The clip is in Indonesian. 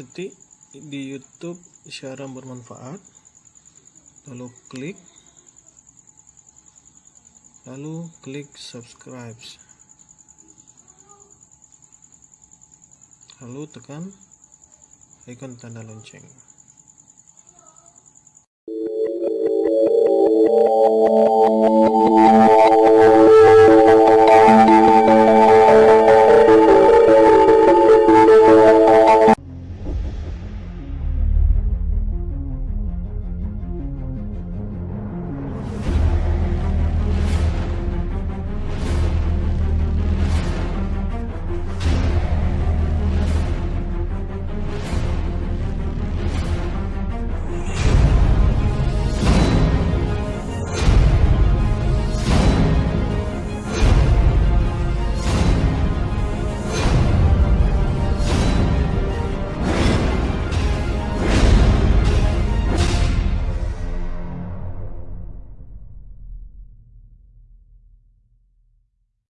ketik di YouTube siaran bermanfaat. Lalu klik. Lalu klik subscribe. Lalu tekan icon tanda lonceng.